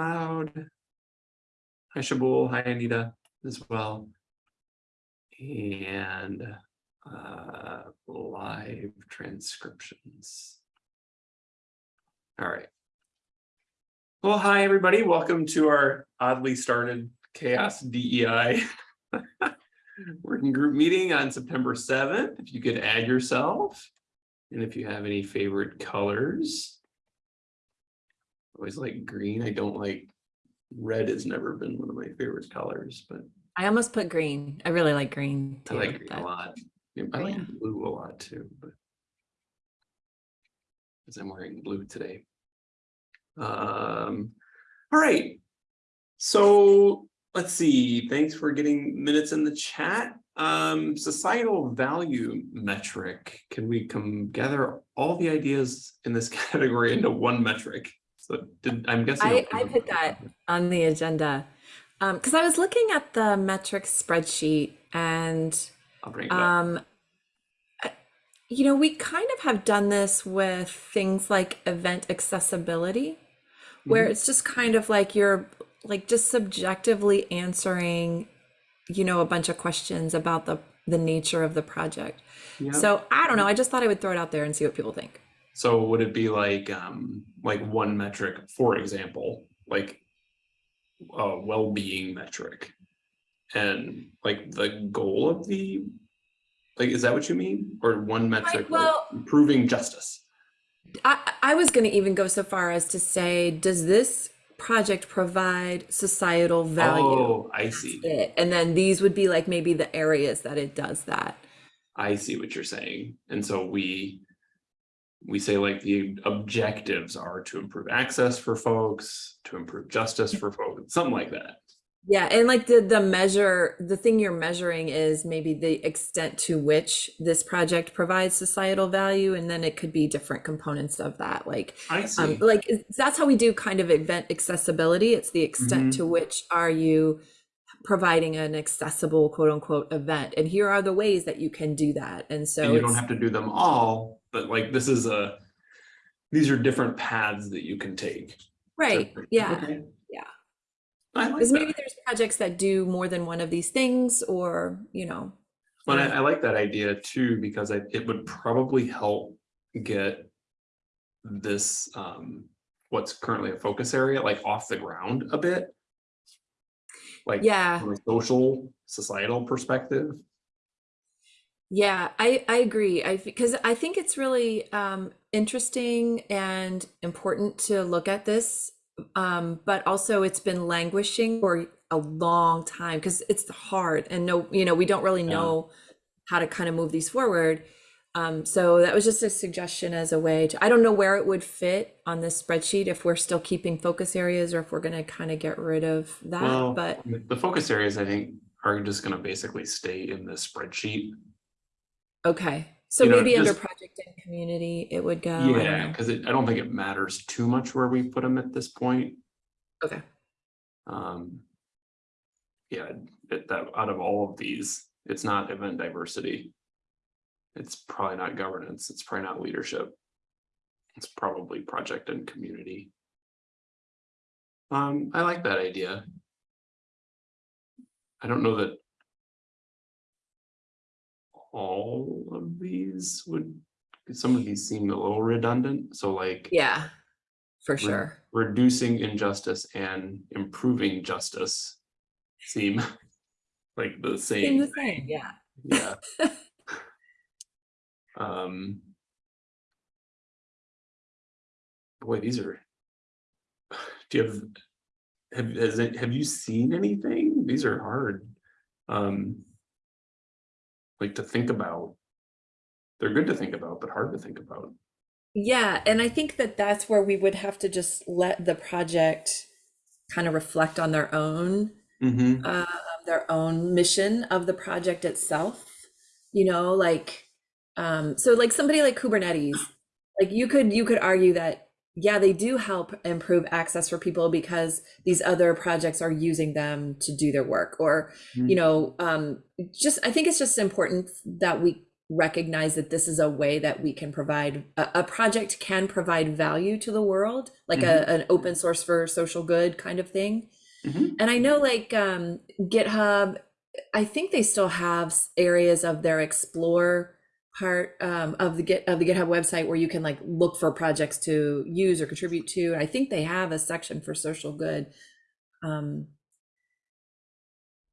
Cloud. Hi Shabul, hi Anita as well. And uh, live transcriptions. All right. Well, hi, everybody. Welcome to our oddly started CHAOSS DEI working group meeting on September 7th. If you could add yourself and if you have any favorite colors. Always like green. I don't like red has never been one of my favorite colors, but I almost put green. I really like green I like green a lot. I like Yeah. blue a lot too, but because I'm wearing blue today. Um, all right. So let's see. Thanks for getting minutes in the chat. Um, societal value metric. Can we come gather all the ideas in this category into one metric? So did I'm guessing I, I put that on the agenda. Um, because I was looking at the metrics spreadsheet and I'll bring it um you know, we kind of have done this with things like event accessibility, where Mhm. it's just kind of like you're like just subjectively answering, you know, a bunch of questions about the the nature of the project. Yeah. So I don't know. I just thought I would throw it out there and see what people think. So would it be like, um, like one metric, for example, like a well-being metric? And like the goal of the, like, is that what you mean? Or one metric, like well- improving justice? I, I was going to even go so far as to say, does this project provide societal value? Oh, I see. It. And then these would be like maybe the areas that it does that. I see what you're saying. And so we, we say like the objectives are to improve access for folks, to improve justice for folks, something like that. Yeah, and like the the measure, the thing you're measuring is maybe the extent to which this project provides societal value, and then it could be different components of that. Like, I see. um, like that's how we do kind of event accessibility. It's the extent Mhm. to which are you providing an accessible quote unquote event, and here are the ways that you can do that. And so And you don't have to do them all, but like this is a, these are different paths that you can take. to- right, yeah. Okay. yeah. I like Because maybe there's projects that do more than one of these things, or you know, But I. I like that idea too, because I, it would probably help get this, um, what's currently a focus area, like off the ground a bit. Like yeah. from a social, societal perspective. Yeah, I I agree. I because I think it's really um interesting and important to look at this. Um, but also it's been languishing for a long time because it's hard and no, you know, we don't really Yeah. know how to kind of move these forward. Um, so that was just a suggestion as a way to, I don't know where it would fit on this spreadsheet if we're still keeping focus areas or if we're gonna kind of get rid of that, Well, but the focus areas, I think, are just gonna basically stay in the spreadsheet. Okay. So You know, maybe under just- project and community, it would go. I don't Yeah, know. because I don't think it matters too much where we put them at this point. Okay. Um. Yeah, it, that out of all of these, it's not event diversity. It's probably not governance, it's probably not leadership. It's probably project and community. Um, I like that idea. I don't know that. All of these would, some of these seem a little redundant, so like. Yeah, for re- sure. Reducing injustice and improving justice seem like the Same same, the same, yeah. yeah. Um. Boy, these are. Do you have, have, has it, have you seen anything? These are hard. Um. Like to think about. They're good to think about, but hard to think about. Yeah, and I think that that's where we would have to just let the project kind of reflect on their own, Mm-hmm. uh, their own mission of the project itself. You know, like, um, so like somebody like Kubernetes, like you could you could argue that yeah, they do help improve access for people because these other projects are using them to do their work, or you Mhm. know, um, just I think it's just important that we recognize that this is a way that we can provide a, a project can provide value to the world, like a, an open source for social good kind of thing. Mhm. And I know like um, GitHub, I think they still have areas of their explore part um, of the Git of the GitHub website where you can like look for projects to use or contribute to. And I think they have a section for social good. Um,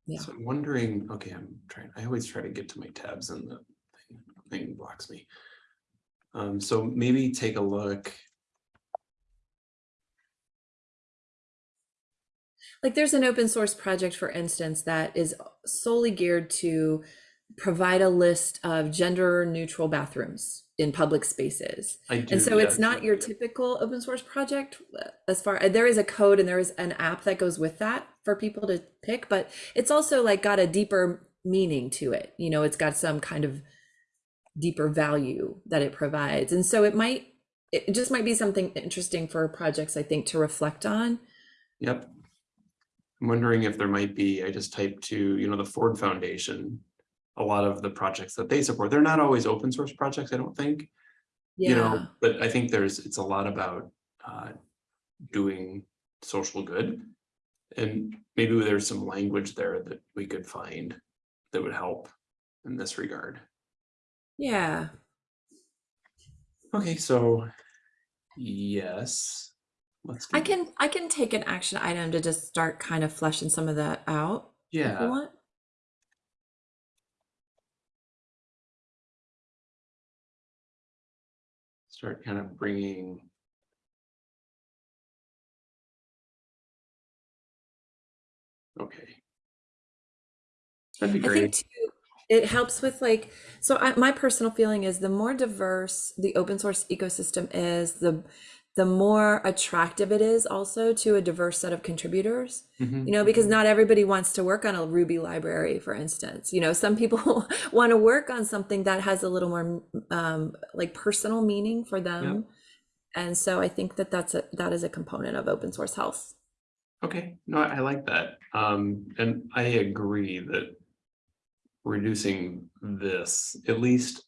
yeah. So I'm wondering, okay, I'm trying, I always try to get to my tabs and the thing- thing blocks me. Um, so maybe take a look. Like there's an open source project, for instance, that is solely geared to provide a list of gender neutral bathrooms in public spaces. Do. And so it's not your typical open source project uh, as far, there is a code and there is an app that goes with that for people to pick, but it's also like got a deeper meaning to it. You know, it's got some kind of deeper value that it provides. And so it might, it just might be something interesting for projects, I think, to reflect on. Yep. I'm wondering if there might be, I just typed to, you know, the Ford Foundation. A lot of the projects that they support, they're not always open source projects, I don't think. Yeah. you know, but I think there's, it's a lot about uh, doing social good. And maybe there's some language there that we could find that would help in this regard. Yeah. Okay, so yes, let's. I can I can take an action item to just start kind of fleshing some of that out if you Yeah, want. Start kind of bringing. Okay. That'd be I think great. too, it helps with like so I, my personal feeling is the more diverse the open source ecosystem is, the the more attractive it is also to a diverse set of contributors. Mhm. You know, because not everybody wants to work on a Ruby library, for instance. You know, some people want to work on something that has a little more um, like personal meaning for them. And so I think that that's a that is a component of open source health. Okay, no, I I like that. Um, and I agree that reducing this, at least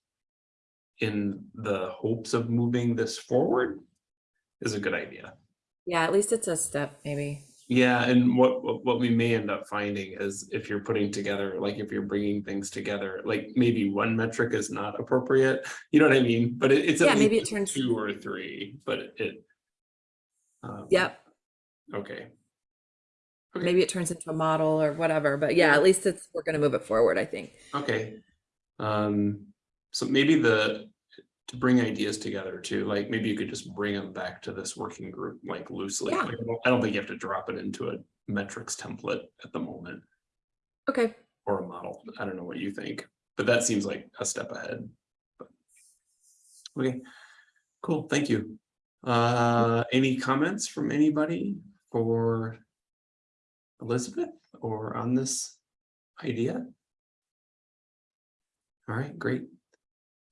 in the hopes of moving this forward, is a good idea. Yeah, at least it's a step, maybe. Yeah, and what, what, we may end up finding is if you're putting together, like if you're bringing things together, like maybe one metric is not appropriate, you know what I mean? But it, it's Yeah, maybe it turns- two or three, but it. um, Yep. Okay. Okay. Maybe it turns into a model or whatever. But yeah, at least it's we're gonna move it forward, I think. Okay. Um, so maybe the, to bring ideas together too, like maybe you could just bring them back to this working group like loosely. Yeah. Like, I don't- think you have to drop it into a metrics template at the moment Okay. or a model. I don't know what you think, but that seems like a step ahead. But- Okay, cool, thank you. Uh, any comments from anybody for Elizabeth or on this idea? All right, great.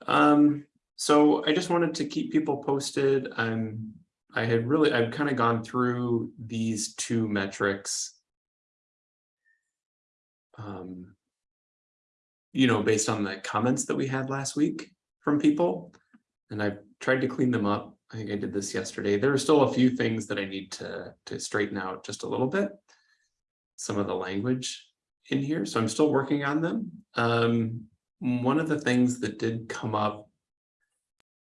Um, so I just wanted to keep people posted. I'm, I had really, I've kind of gone through these two metrics. Um, you know, based on the comments that we had last week from people. And I've tried to clean them up. I think I did this yesterday. There are still a few things that I need to, to straighten out just a little bit. Some of the language in here, so I'm still working on them. Um, one of the things that did come up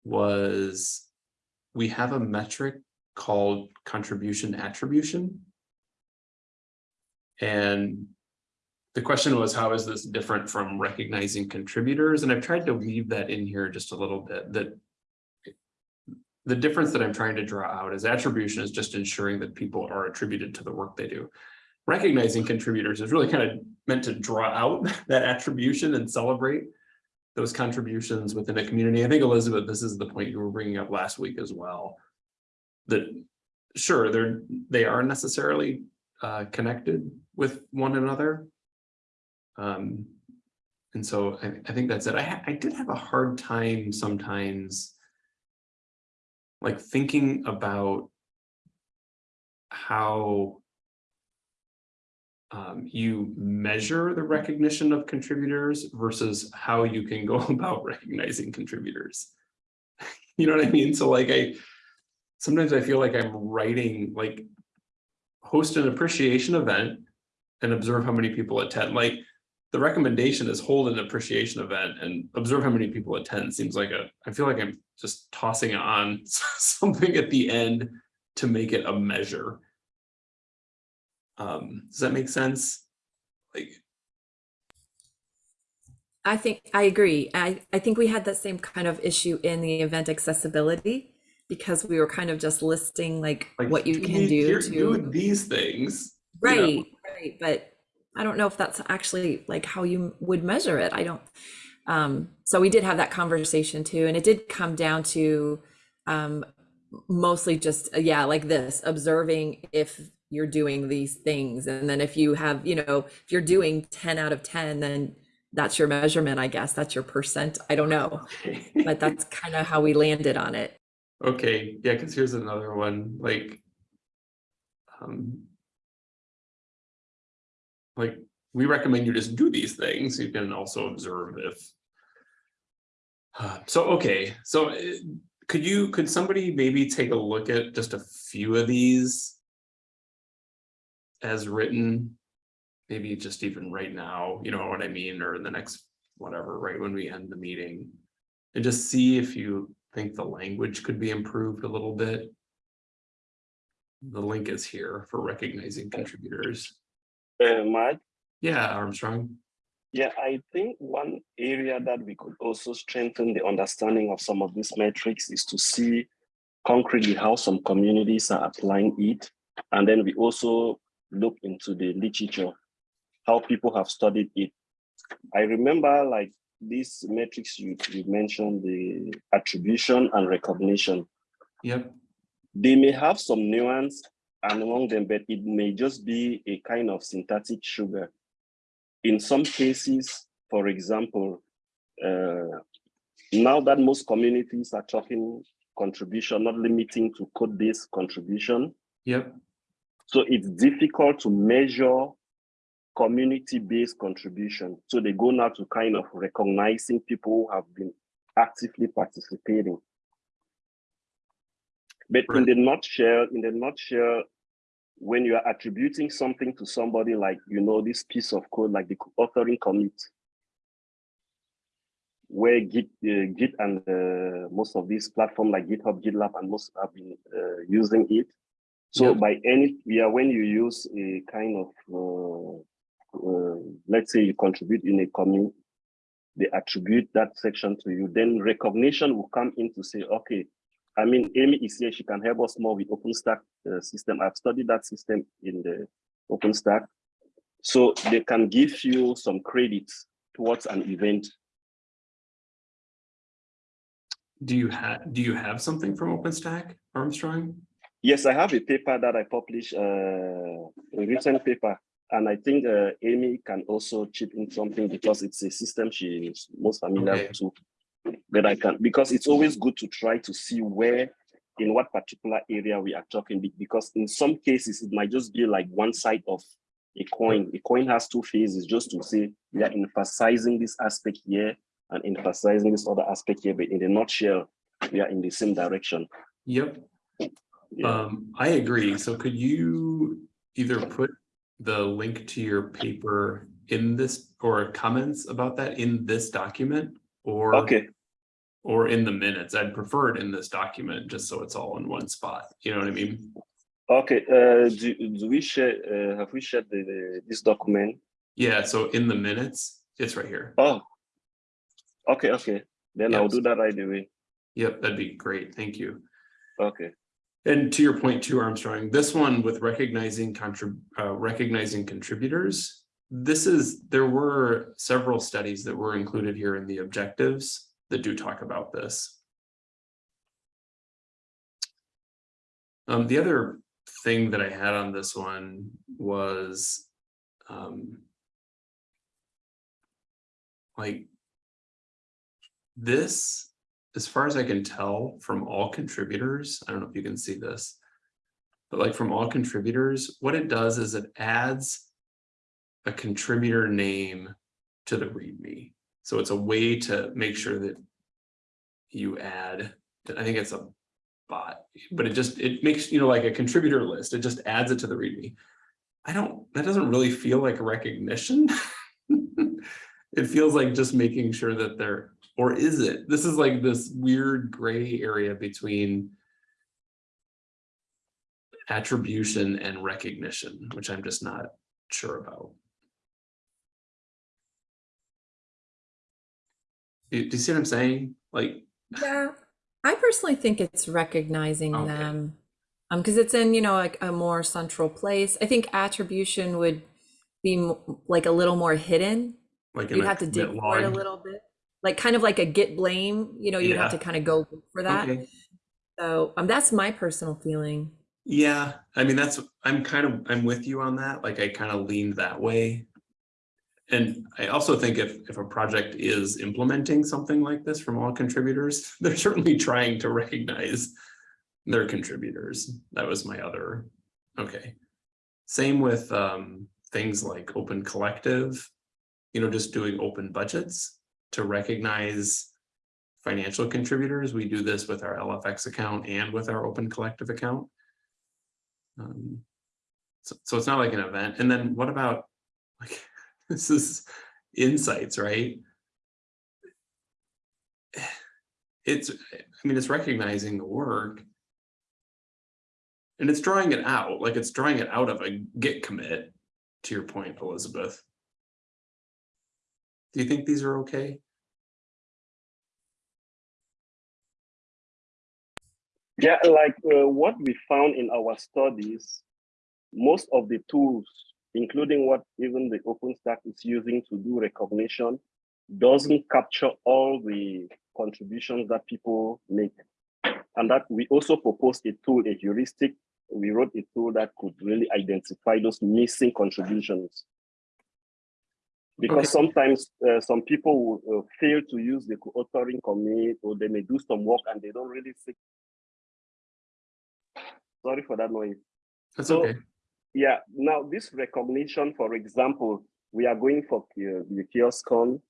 was we have a metric called contribution attribution. And the question was, how is this different from recognizing contributors? And I've tried to weave that in here just a little bit, that the difference that I'm trying to draw out is attribution is just ensuring that people are attributed to the work they do. Recognizing contributors is really kind of meant to draw out that attribution and celebrate those contributions within a community. I think Elizabeth, this is the point you were bringing up last week as well. That sure, they're, they are necessarily uh, connected with one another. Um, and so I, I think that's it. I, I did have a hard time sometimes like thinking about how um, you measure the recognition of contributors versus how you can go about recognizing contributors. You know what I mean? So like I, sometimes I feel like I'm writing like host an appreciation event and observe how many people attend. Like the recommendation is hold an appreciation event and observe how many people attend seems like a, I feel like I'm just tossing on something at the end to make it a measure. Um, does that make sense? Like, I think I agree. I, I think we had that same kind of issue in the event accessibility because we were kind of just listing like, like what you can do to these things. you know? right, right. But I don't know if that's actually like how you would measure it. I don't. Um, so we did have that conversation too, and it did come down to um, mostly just uh, yeah, like this observing if you're doing these things, and then if you have you know if you're doing ten out of ten, then that's your measurement. I guess that's your percent. I don't know, but that's kind of how we landed on it. Okay, yeah, because here's another one, like. Um. Like, we recommend you just do these things, you can also observe if. Uh, So, okay, so uh, could you, could somebody maybe take a look at just a few of these? As written, maybe just even right now, you know what I mean, or in the next, whatever, right when we end the meeting. And just see if you think the language could be improved a little bit. The link is here for recognizing contributors. Uh, Yeah, Armstrong. yeah, I think one area that we could also strengthen the understanding of some of these metrics is to see concretely how some communities are applying it. And then we also look into the literature, how people have studied it. I remember like these metrics you, you mentioned, the attribution and recognition. Yep, they may have some nuance and among them, but it may just be a kind of syntactic sugar. In some cases, for example, uh, now that most communities are talking contribution, not limiting to code-based contribution, yep, so it's difficult to measure community-based contribution. So they go now to kind of recognizing people who have been actively participating. But in Right. the nutshell, in the nutshell, when you are attributing something to somebody like, you know, this piece of code, like the authoring commit, where Git, uh, Git and uh, most of these platforms like GitHub, GitLab, and most have been uh, using it. So Yeah. by any, yeah, when you use a kind of, uh, uh, let's say you contribute in a commune, they attribute that section to you, then recognition will come in to say, okay, I mean, Amy is here, she can help us more with OpenStack uh, system. I've studied that system in the OpenStack. So they can give you some credits towards an event. do you have, do you have something from OpenStack, Armstrong? Yes, I have a paper that I published, uh, a recent paper, and I think uh, Amy can also chip in something because it's a system she is most familiar Okay. to. But I can, because it's always good to try to see where, in what particular area we are talking, because in some cases, it might just be like one side of a coin. A coin has two faces, just to say we are emphasizing this aspect here and emphasizing this other aspect here, but in the nutshell, we are in the same direction. Yep, Yeah. um, I agree. So could you either put the link to your paper in this or comments about that in this document? Or Okay, or in the minutes. I'd prefer it in this document, just so it's all in one spot. You know what I mean? Okay, uh, do, do we share, uh, have we shared the, the, this document? Yeah, so in the minutes, it's right here. Oh, okay, okay, then I'll do that right away. Yep, that'd be great. Thank you. Okay, And to your point too, Armstrong, this one with recognizing contrib, uh, recognizing contributors. This is, there were several studies that were included here in the objectives that do talk about this. Um, the other thing that I had on this one was, um, like this, as far as I can tell from all contributors, I don't know if you can see this. But like from all contributors, what it does is it adds a contributor name to the README. So it's a way to make sure that you add, I think it's a bot, but it just, it makes, you know, like a contributor list, it just adds it to the README. I don't, that doesn't really feel like recognition. It feels like just making sure that they're, or is it? This is like this weird gray area between attribution and recognition, which I'm just not sure about. Do do you see what I'm saying? Like, Yeah, I personally think it's recognizing Okay. them. Um, because it's in, you know, like a more central place. I think attribution would be like a little more hidden. like You'd have to dig for it a little bit. Like kind of like a git blame, you know, you'd have to kind of go for that. Okay. So um, that's my personal feeling. Yeah, I mean, that's, I'm kind of, I'm with you on that, like I kind of leaned that way. And I also think if, if a project is implementing something like this from all contributors, they're certainly trying to recognize their contributors. That was my other, okay. Same with um, things like Open Collective, you know, just doing open budgets to recognize financial contributors. We do this with our LFX account and with our Open Collective account. Um, so, so it's not like an event. And then what about, like, this is insights, right? It's, I mean, it's recognizing the work. And it's drawing it out, like it's drawing it out of a git commit, to your point, Elizabeth. Do you think these are okay? Yeah, like uh, what we found in our studies, most of the tools, including what even the OpenStack is using to do recognition, doesn't capture all the contributions that people make. And that we also proposed a tool, a heuristic. We wrote a tool that could really identify those missing contributions. Because Okay. sometimes uh, some people will uh, fail to use the co-authoring commit, or they may do some work and they don't really see Sorry for that noise. That's So- okay. Yeah, now this recognition, for example, we are going for uh, the CHAOSScon.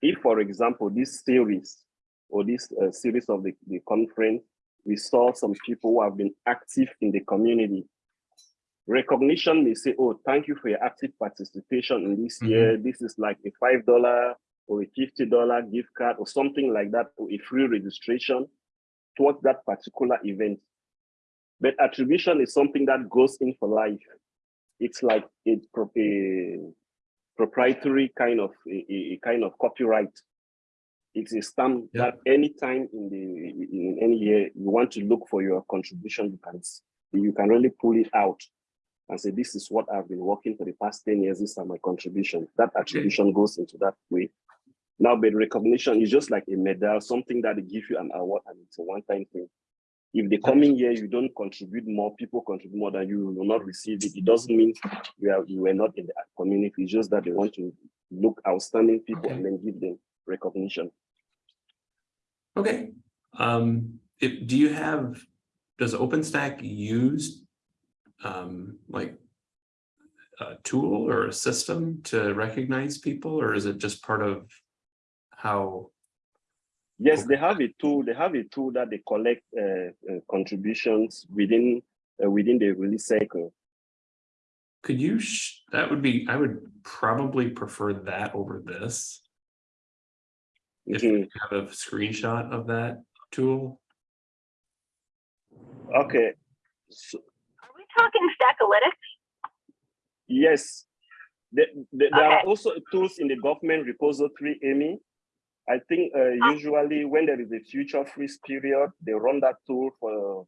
If, for example, this series or this uh, series of the, the conference, we saw some people who have been active in the community. Recognition may say, oh, thank you for your active participation in this Mhm. year. This is like a $5 or a $50 gift card or something like that, or a free registration towards that particular event. But attribution is something that goes in for life. It's like a, a proprietary kind of a, a- kind of copyright. It's a stamp Yeah. that anytime in the in any year you want to look for your contribution, you can you can really pull it out and say, this is what I've been working for the past 10 years. These are my contribution. That attribution goes into that way. Now, but recognition is just like a medal, something that they give you an award and it's a one-time thing. If the coming year you don't contribute more, people contribute more than you you will not receive it. It doesn't mean you are you were not in the community. It's just that they want to look outstanding people and then give them recognition. Okay, um, if, do you have, does OpenStack use um, like a tool or a system to recognize people, or is it just part of how? Yes, they have a tool. They have a tool that they collect uh, uh, contributions within uh, within the release cycle. Could you, sh- that would be, I would probably prefer that over this. If Mhm. you have a screenshot of that tool, Okay. So, talking Stackalytics? yes, there, there there are also tools in the government repository, Amy. I think uh, Ah. usually when there is a future freeze period, they run that tool for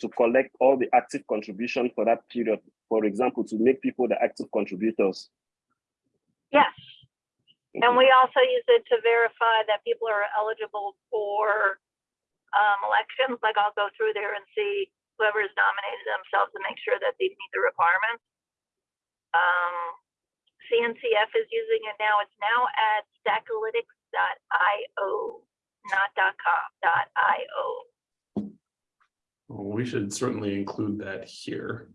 to collect all the active contribution for that period. For example, to make people the active contributors. Yes. And we also use it to verify that people are eligible for um, elections. Like I'll go through there and see whoever has nominated themselves to make sure that they meet the requirements. Um, CNCF is using it now. It's now at stackalytics.io, not .com, .io. Well, we should certainly include that here.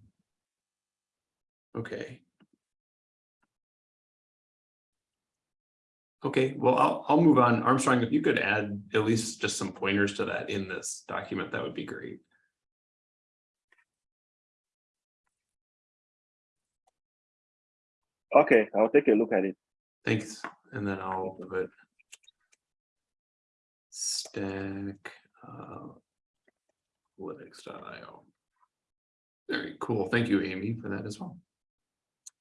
Okay. Okay, well, I'll, I'll move on. Armstrong, if you could add at least just some pointers to that in this document, that would be great. Okay, I'll take a look at it. Thanks, and then I'll put stack uh. Very cool. Thank you, Amy, for that as well.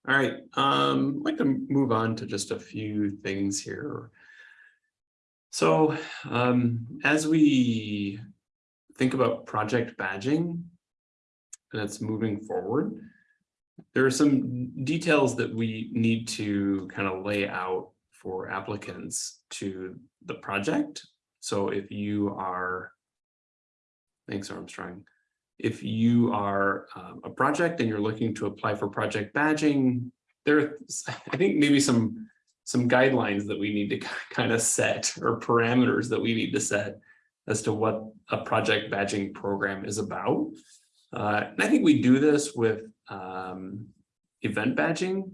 All right, um, I'd like to move on to just a few things here. So, um, as we think about project badging and it's moving forward, there are some details that we need to kind of lay out for applicants to the project. So if you are, thanks Armstrong, if you are um, a project and you're looking to apply for project badging, there are, I think maybe some some guidelines that we need to kind of set or parameters that we need to set as to what a project badging program is about. Uh, and I think we do this with um, event badging.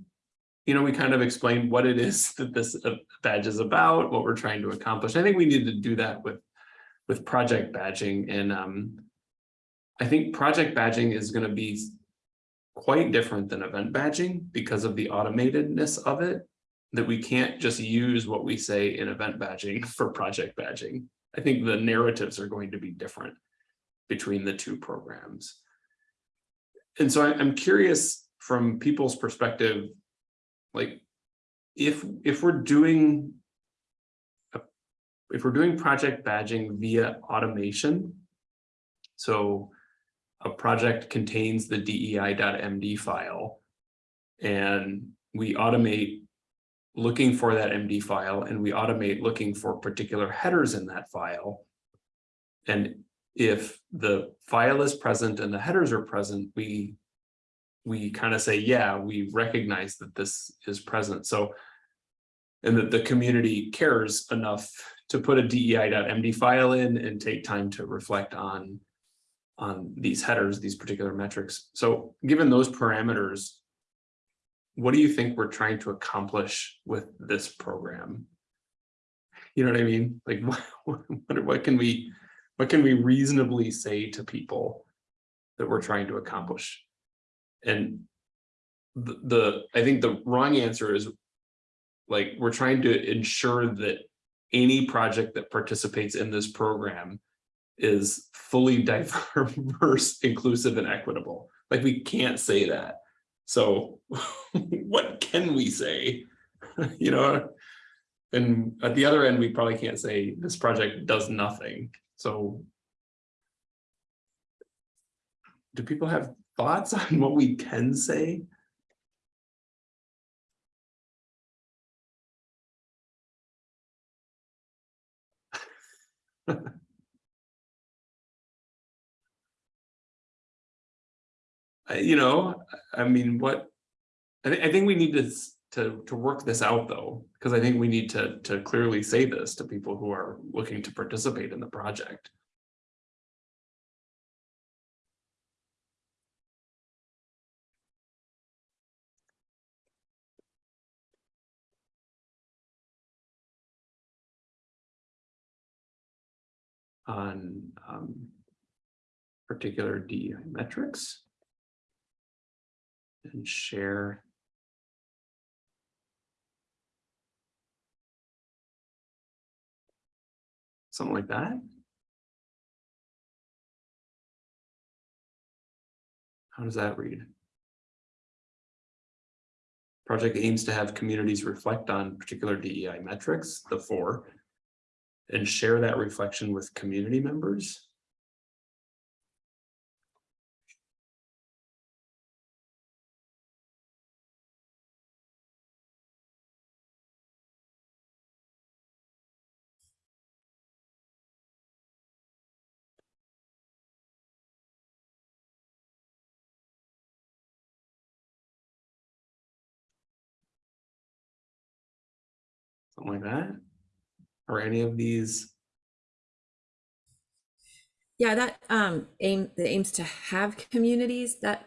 You know, we kind of explain what it is that this uh, badge is about, what we're trying to accomplish. I think we need to do that with with project badging. And um, I think project badging is going to be quite different than event badging because of the automatedness of it, that we can't just use what we say in event badging for project badging. I think the narratives are going to be different between the two programs. And so I- I'm curious from people's perspective, like if if we're doing a- if we're doing project badging via automation, so a project contains the dei.md file and we automate looking for that MD file and we automate looking for particular headers in that file. And if the file is present and the headers are present, we we kind of say, yeah, we recognize that this is present. So and that the community cares enough to put a dei.md file in and take time to reflect on on these headers, these particular metrics. So given those parameters, what do you think we're trying to accomplish with this program? You know what I mean? Like what, what, what can we what can we reasonably say to people that we're trying to accomplish? And the, the I think the wrong answer is like we're trying to ensure that any project that participates in this program is fully diverse, inclusive, and equitable. Like we can't say that. So what can we say? you know, and at the other end, we probably can't say this project does nothing. So do people have thoughts on what we can say? You know, I mean, what? I think, I think we need to, to, to work this out though, because I think we need to, to clearly say this to people who are looking to participate in the project. On, um, particular DEI metrics and share. Something like that. How does that read? Project aims to have communities reflect on particular DEI metrics, the four, and share that reflection with community members. Something like that. Or any of these, Yeah, that um aim the aims to have communities that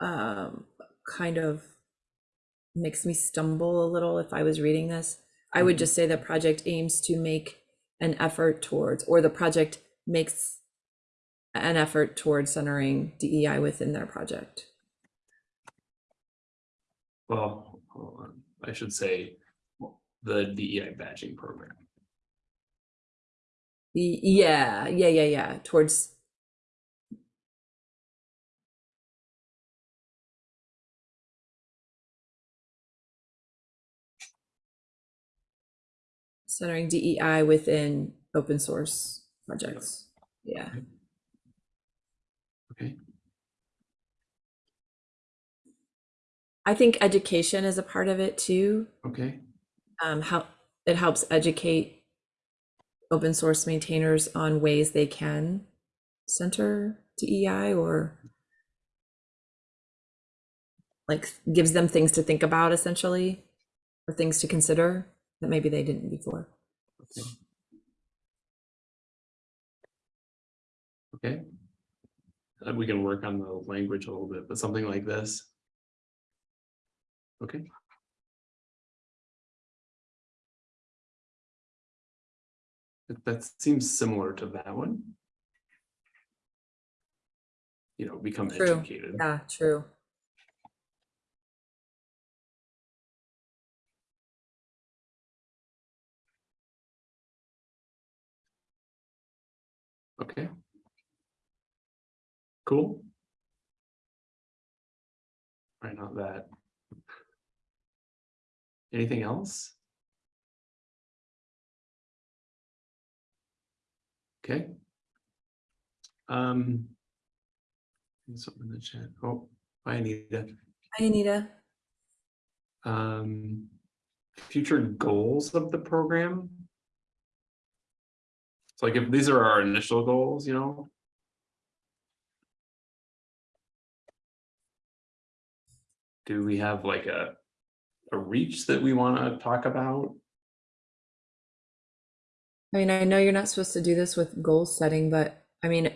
um kind of makes me stumble a little if I was reading this. I would Mhm. just say the project aims to make an effort towards, or the project makes an effort towards centering DEI within their project. Well, hold on. I should say the DEI badging program. Yeah, yeah, yeah, yeah, towards. Centering DEI within open source projects. Yeah. Okay, I think education is a part of it too. okay, Um, how it helps educate open source maintainers on ways they can center DEI or like gives them things to think about essentially or things to consider that maybe they didn't before. okay. Okay. Uh, we can work on the language a little bit, but something like this. Okay. That- That seems similar to that one. You know, become True. educated. Yeah, true. Okay. Cool. Right, not that. Anything else? Okay. Um. Something in the chat. Oh, hi Anita. Hi, Anita. Um, future goals of the program. So like if these are our initial goals, you know. Do we have like a, a reach that we want to talk about? I mean, I know you're not supposed to do this with goal setting, but I mean,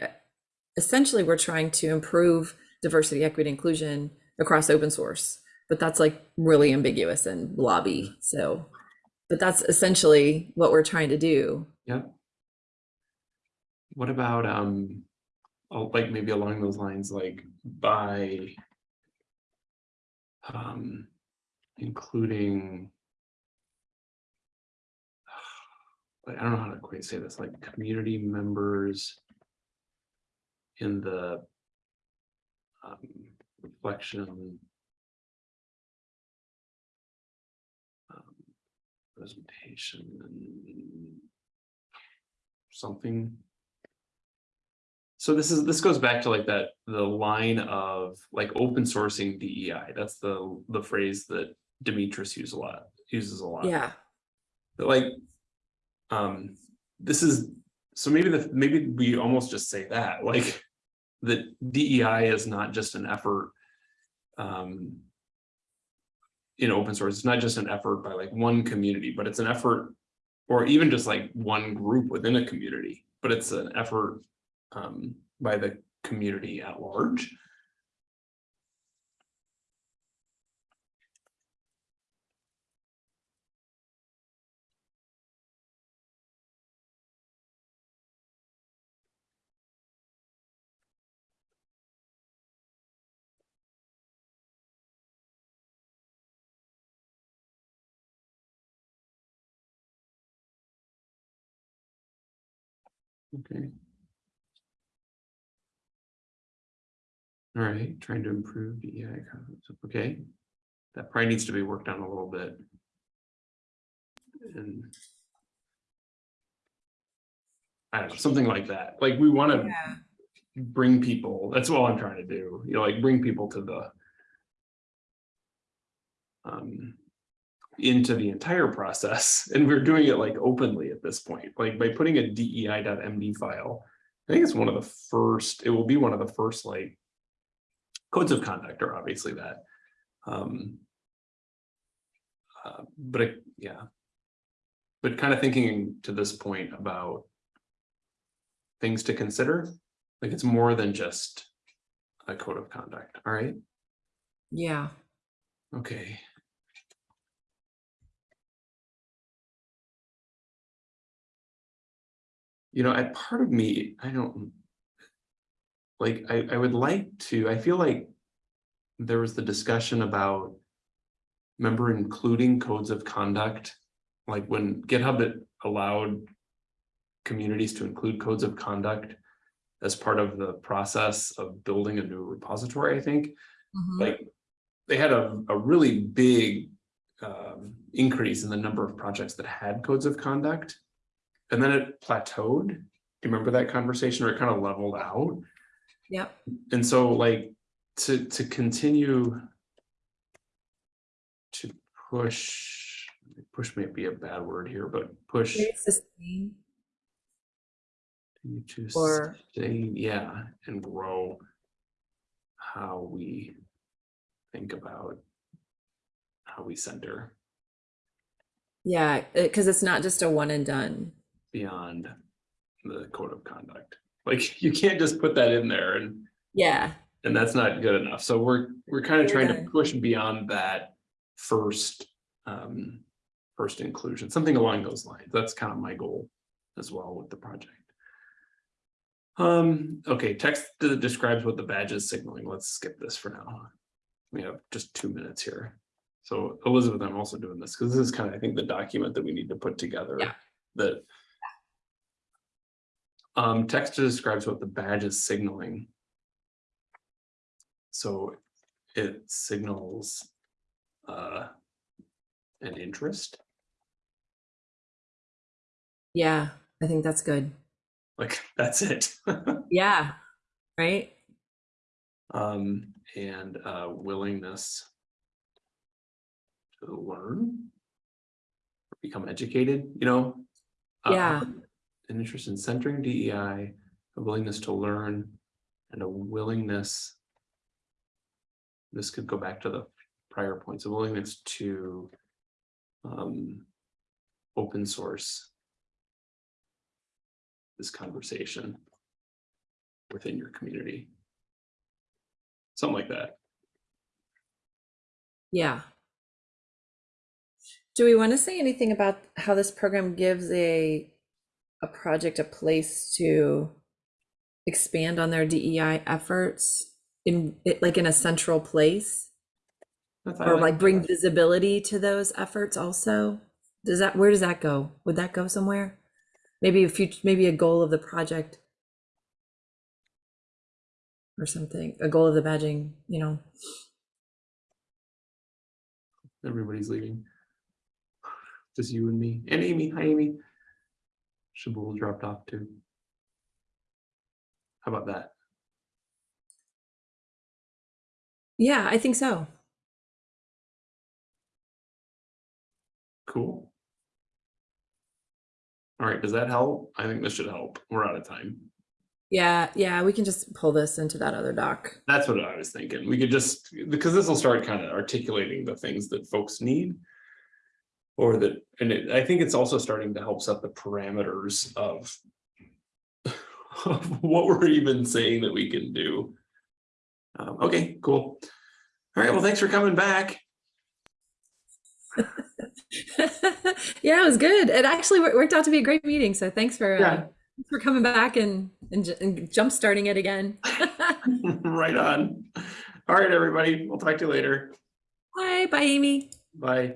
essentially, we're trying to improve diversity, equity, inclusion across open source, but that's like really ambiguous and lobby. So, but that's essentially what we're trying to do. Yeah. What about, um, oh, like maybe along those lines, like by um, including like, I don't know how to quite say this, like community members in the um, reflection um, presentation and something. So this is, this goes back to like that, the line of like open sourcing DEI. That's the, the phrase that Demetrius uses a lot, uses a lot. Yeah. But like, um, this is, so maybe the, maybe we almost just say that, like, the DEI is not just an effort. Um. In open source, it's not just an effort by like one community, but it's an effort. Or even just like one group within a community, but it's an effort, um, by the community at large. Okay. All right, trying to improve DEI, concepts, okay. That probably needs to be worked on a little bit. And. I don't know, something like that, like we wanna Yeah. bring people, that's all I'm trying to do, you know, like bring people to the. Um. Into the entire process, and we're doing it like openly at this point, like by putting a DEI.md file. I think it's one of the first, it will be one of the first like. Codes of conduct are obviously that. Um. uh, but it- yeah. But kind of thinking to this point about. Things to consider, like it's more than just a code of conduct, all right? Yeah. Okay. You know, I part of me, I don't. Like, I, I would like to, I feel like there was the discussion about. Remember including codes of conduct, like when GitHub it allowed. Communities to include codes of conduct as part of the process of building a new repository, I think Mhm. like they had a, a really big um, increase in the number of projects that had codes of conduct. And then it plateaued. Do you remember that conversation or it kind of leveled out? Yep. And so like to, to continue to push, push may be a bad word here, but push Very sustained. to Or- stay, yeah, and grow how we think about how we center Yeah, because it's not just a one and done. Beyond the code of conduct. Like you can't just put that in there and Yeah, and that's not good enough. So we're we're kind of trying to push beyond that first um first inclusion, something along those lines. That's kind of my goal as well with the project. Um, okay, text that describes what the badge is signaling. Let's skip this for now. We have just two minutes here. So Elizabeth, I'm also doing this because this is kind of, I think, the document that we need to put together. Yeah. That um, text describes what the badge is signaling. So it signals uh, an interest, yeah, I think that's good. like that's it. Yeah, right? um, and uh, willingness to learn, become educated, you know? Uh, Yeah. An interest in centering DEI, a willingness to learn, and a willingness. This could go back to the prior points, a willingness to um, open source this conversation within your community. Something like that. Yeah. Do we want to say anything about how this program gives a a project a place to expand on their DEI efforts in it like in a central place That's- or like bring that. visibility to those efforts also? Does that where does that go? Would that go somewhere? Maybe a future maybe a goal of the project or something, a goal of the badging, you know. Everybody's leaving. Just you and me and Amy. Hi, Amy. Shabul dropped off too. How about that? Yeah, I think so. Cool. All right, does that help? I think this should help. We're out of time. Yeah, yeah, we can just pull this into that other doc. That's what I was thinking. We could just, because this will start kind of articulating the things that folks need. Or that, and it, I think it's also starting to help set the parameters of. of what we're even saying that we can do. Um, okay, cool. All right, well, thanks for coming back. yeah, it was good. It actually worked out to be a great meeting. So thanks for uh, Yeah. thanks for coming back and and, and jump starting it again. Right on. All right, everybody, we'll talk to you later. Bye, bye, Amy. Bye.